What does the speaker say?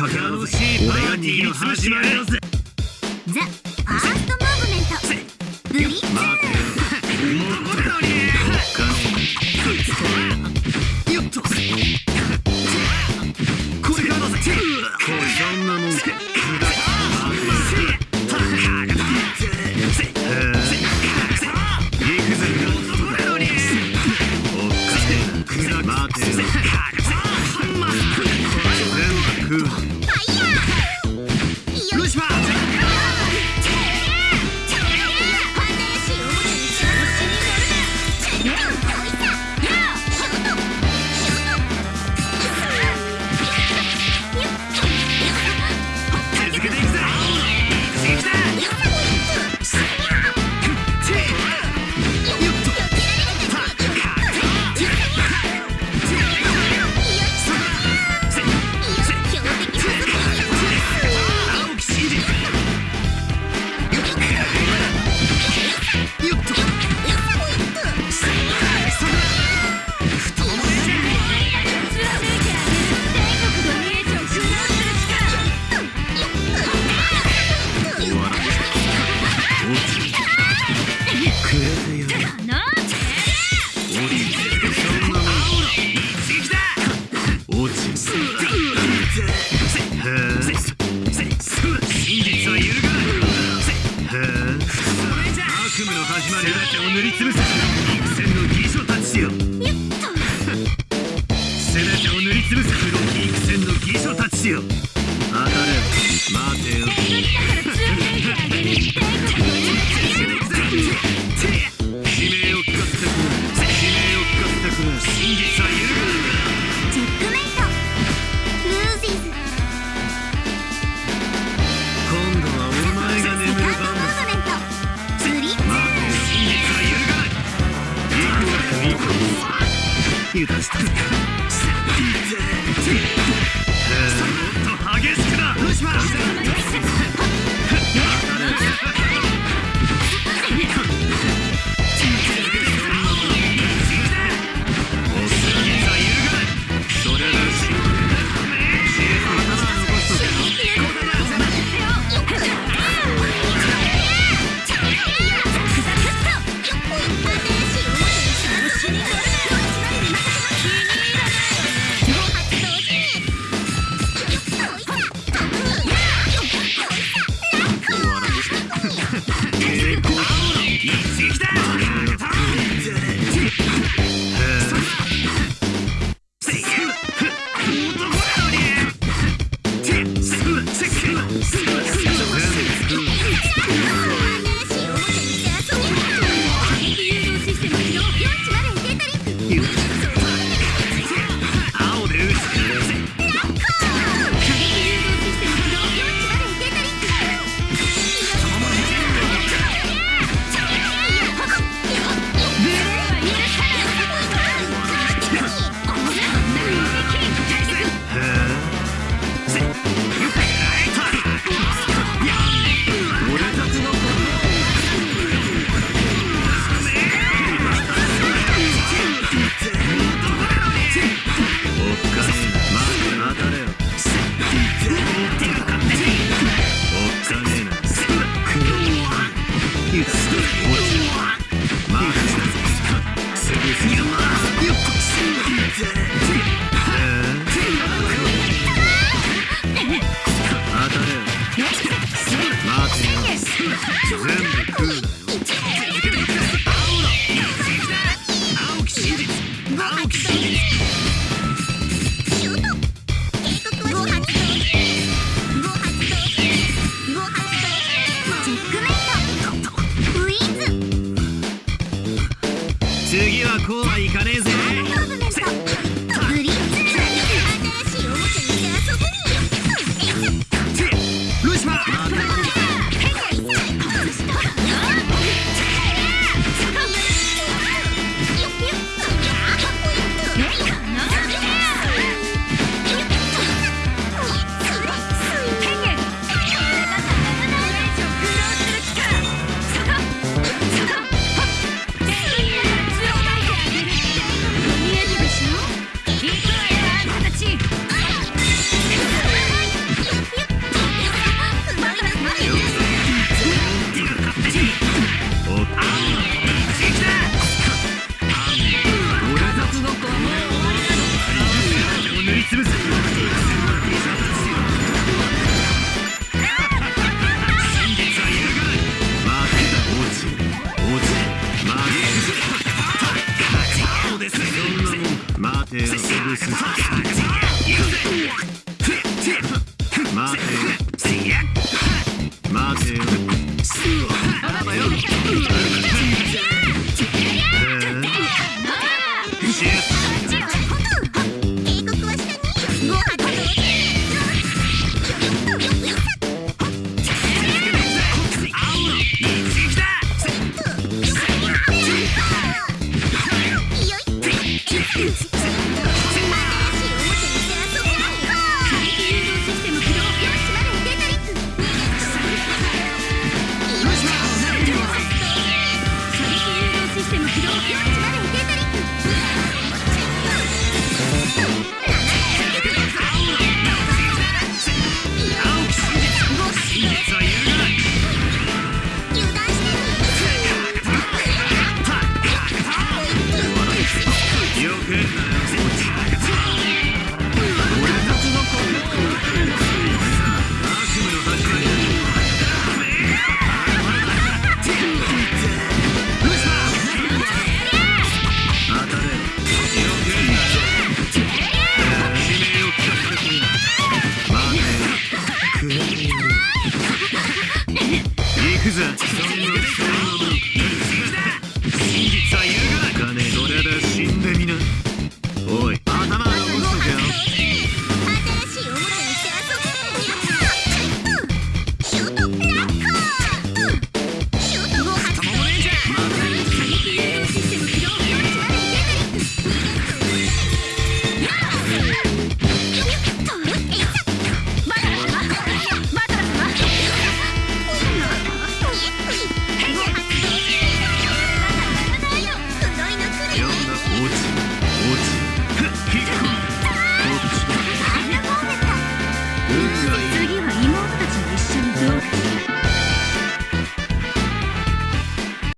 かけ合うぜ俺が握りつぶしてやるぜザ・ファース。トムーブメントブリッツ待てよもうこれだによっとこれからだぜ。こいそんなもんか空白てを塗りつぶせ幾千の義書たちよ。当たれ待てよ。悲鳴を聞かせてくれ悲鳴を聞かせてくれ真実は揺るがないチェック。メイトルージーズ今度はお前が眠る番だブリッツ待てよ真実は揺るがない油断した Dead. seize that! 全部食うなはいかねえぜ。待て待てよは下に